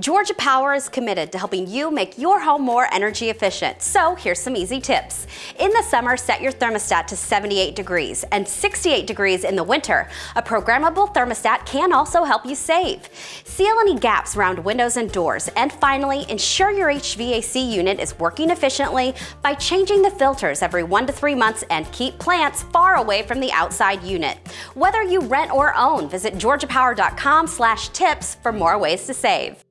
Georgia Power is committed to helping you make your home more energy efficient. So here's some easy tips. In the summer, set your thermostat to 78 degrees and 68 degrees in the winter. A programmable thermostat can also help you save. Seal any gaps around windows and doors. And finally, ensure your HVAC unit is working efficiently by changing the filters every one to three months and keep plants far away from the outside unit. Whether you rent or own, visit georgiapower.com/tips for more ways to save.